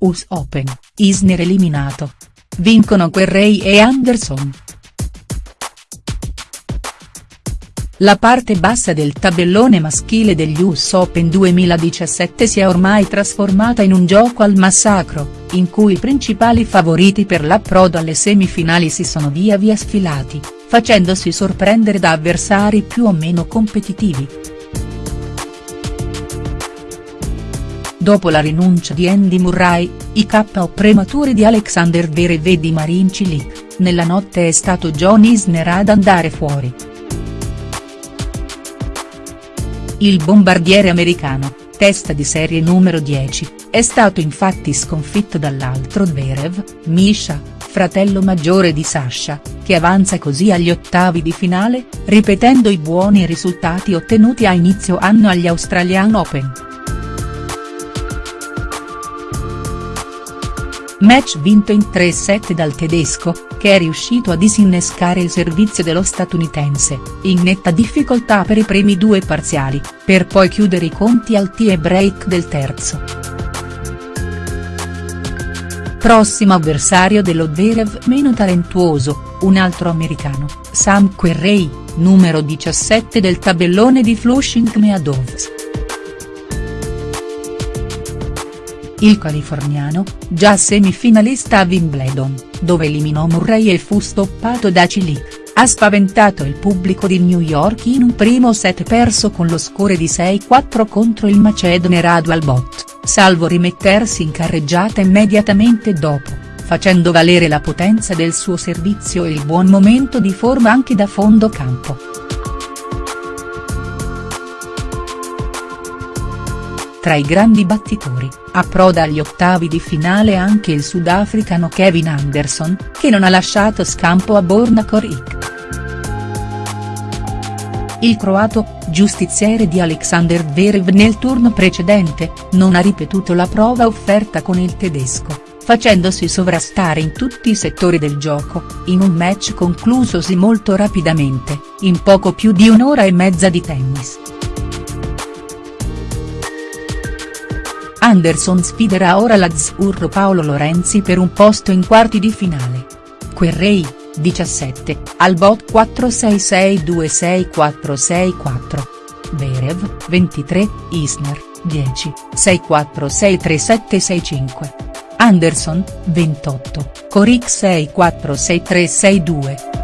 US Open, Isner eliminato. Vincono Querrey e Anderson. La parte bassa del tabellone maschile degli US Open 2017 si è ormai trasformata in un gioco al massacro, in cui i principali favoriti per l'approdo alle semifinali si sono via via sfilati, facendosi sorprendere da avversari più o meno competitivi. Dopo la rinuncia di Andy Murray, i KO prematuri di Alexander Zverev e di Marin Cilic, nella notte è stato John Isner ad andare fuori. Il bombardiere americano, testa di serie numero 10, è stato infatti sconfitto dall'altro Zverev, Misha, fratello maggiore di Sasha, che avanza così agli ottavi di finale, ripetendo i buoni risultati ottenuti a inizio anno agli Australian Open. Match vinto in 3 set dal tedesco, che è riuscito a disinnescare il servizio dello statunitense, in netta difficoltà per i primi due parziali, per poi chiudere i conti al tie break del terzo. Prossimo avversario dello Zverev meno talentuoso, un altro americano, Sam Querrey, numero 17 del tabellone di Flushing Meadows. Il californiano, già semifinalista a Wimbledon, dove eliminò Murray e fu stoppato da Cilic, ha spaventato il pubblico di New York in un primo set perso con lo score di 6-4 contro il macedone Radu Albot, salvo rimettersi in carreggiata immediatamente dopo, facendo valere la potenza del suo servizio e il buon momento di forma anche da fondo campo. Tra i grandi battitori, approda agli ottavi di finale anche il sudafricano Kevin Anderson, che non ha lasciato scampo a Borna Koric. Il croato, giustiziere di Alexander Zverev nel turno precedente, non ha ripetuto la prova offerta con il tedesco, facendosi sovrastare in tutti i settori del gioco, in un match conclusosi molto rapidamente, in poco più di un'ora e mezza di tennis. Anderson sfiderà ora l'azzurro Paolo Lorenzi per un posto in quarti di finale. Querrey, 17, al bot 466266464. Berev, 23, Isner, 10, 646365. Anderson, 28, Coric 646362.